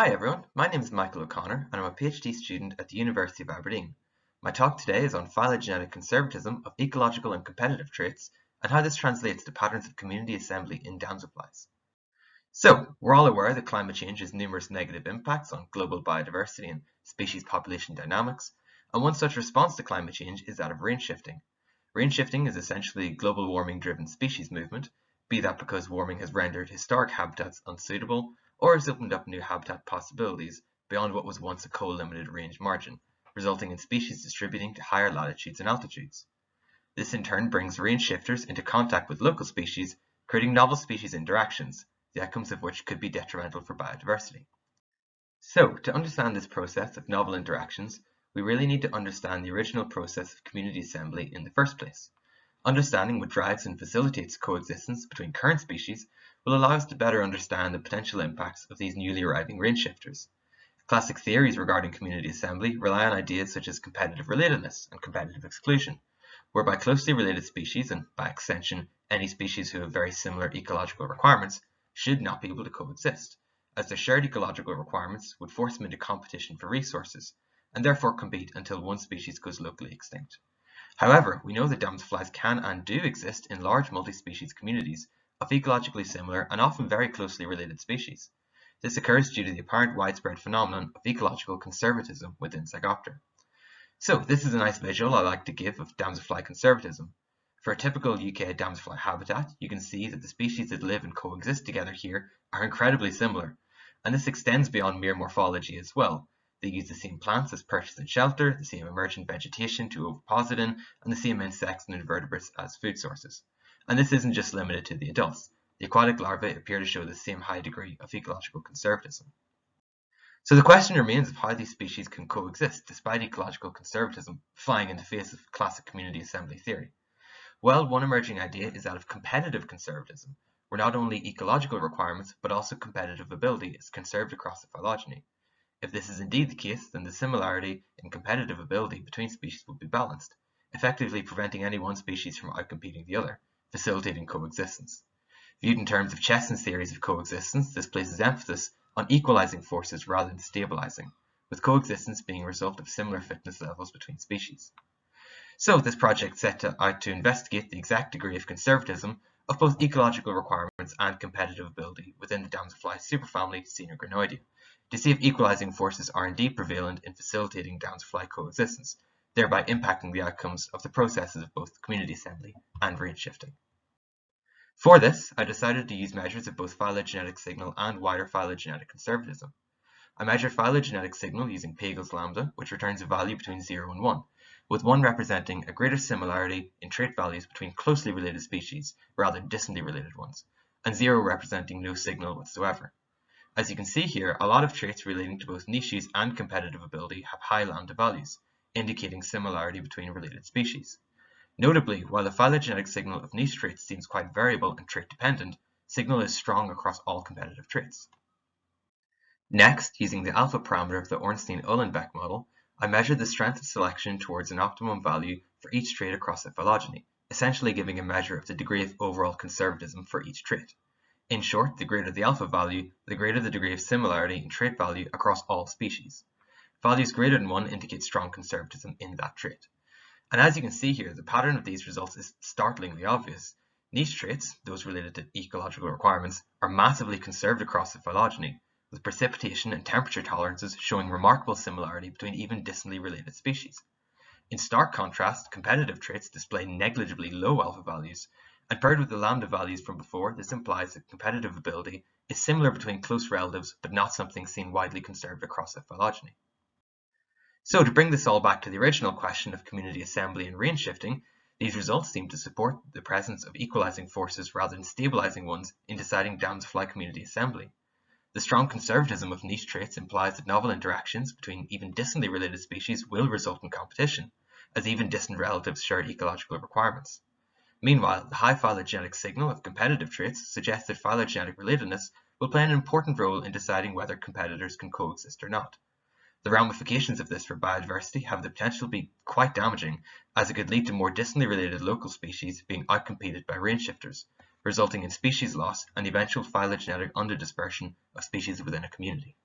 Hi everyone, my name is Michael O'Connor and I'm a PhD student at the University of Aberdeen. My talk today is on phylogenetic conservatism of ecological and competitive traits and how this translates to patterns of community assembly in damselflies. So, we're all aware that climate change has numerous negative impacts on global biodiversity and species population dynamics, and one such response to climate change is that of range shifting. Range shifting is essentially global warming driven species movement, be that because warming has rendered historic habitats unsuitable or has opened up new habitat possibilities beyond what was once a co-limited range margin, resulting in species distributing to higher latitudes and altitudes. This in turn brings range shifters into contact with local species, creating novel species interactions, the outcomes of which could be detrimental for biodiversity. So, to understand this process of novel interactions, we really need to understand the original process of community assembly in the first place. Understanding what drives and facilitates coexistence between current species will allow us to better understand the potential impacts of these newly arriving range shifters. Classic theories regarding community assembly rely on ideas such as competitive relatedness and competitive exclusion, whereby closely related species, and by extension any species who have very similar ecological requirements, should not be able to coexist, as their shared ecological requirements would force them into competition for resources, and therefore compete until one species goes locally extinct. However, we know that damselflies can and do exist in large multi-species communities of ecologically similar and often very closely related species. This occurs due to the apparent widespread phenomenon of ecological conservatism within Zygoptera. So this is a nice visual I like to give of damselfly conservatism. For a typical UK damselfly habitat, you can see that the species that live and coexist together here are incredibly similar, and this extends beyond mere morphology as well, they use the same plants as purchase and shelter, the same emergent vegetation to oviposit in, and the same insects and invertebrates as food sources. And this isn't just limited to the adults. The aquatic larvae appear to show the same high degree of ecological conservatism. So the question remains of how these species can coexist despite ecological conservatism flying in the face of classic community assembly theory. Well, one emerging idea is that of competitive conservatism, where not only ecological requirements but also competitive ability is conserved across the phylogeny. If this is indeed the case, then the similarity in competitive ability between species will be balanced, effectively preventing any one species from outcompeting the other, facilitating coexistence. Viewed in terms of Chesson's theories of coexistence, this places emphasis on equalizing forces rather than stabilizing, with coexistence being a result of similar fitness levels between species. So this project set out to investigate the exact degree of conservatism of both ecological requirements and competitive ability within the damselfly superfamily Coenagrionoidea to see if equalizing forces are indeed prevalent in facilitating damselfly coexistence, thereby impacting the outcomes of the processes of both community assembly and range shifting. For this, I decided to use measures of both phylogenetic signal and wider phylogenetic conservatism. I measured phylogenetic signal using Pagel's lambda, which returns a value between 0 and 1, with 1 representing a greater similarity in trait values between closely related species rather than distantly related ones, and 0 representing no signal whatsoever. As you can see here, a lot of traits relating to both niches and competitive ability have high lambda values, indicating similarity between related species. Notably, while the phylogenetic signal of niche traits seems quite variable and trait dependent, signal is strong across all competitive traits. Next, using the alpha parameter of the Ornstein-Uhlenbeck model, I measured the strength of selection towards an optimum value for each trait across the phylogeny, essentially giving a measure of the degree of overall conservatism for each trait. In short, the greater the alpha value, the greater the degree of similarity in trait value across all species. Values greater than 1 indicate strong conservatism in that trait. And as you can see here, the pattern of these results is startlingly obvious. Niche traits, those related to ecological requirements, are massively conserved across the phylogeny, with precipitation and temperature tolerances showing remarkable similarity between even distantly related species. In stark contrast, competitive traits display negligibly low alpha values, and paired with the lambda values from before, this implies that competitive ability is similar between close relatives, but not something seen widely conserved across a phylogeny. So to bring this all back to the original question of community assembly and range shifting, these results seem to support the presence of equalizing forces rather than stabilizing ones in deciding damselfly community assembly. The strong conservatism of niche traits implies that novel interactions between even distantly related species will result in competition, as even distant relatives share ecological requirements. Meanwhile, the high phylogenetic signal of competitive traits suggests that phylogenetic relatedness will play an important role in deciding whether competitors can coexist or not. The ramifications of this for biodiversity have the potential to be quite damaging, as it could lead to more distantly related local species being outcompeted by range shifters, resulting in species loss and eventual phylogenetic underdispersion of species within a community.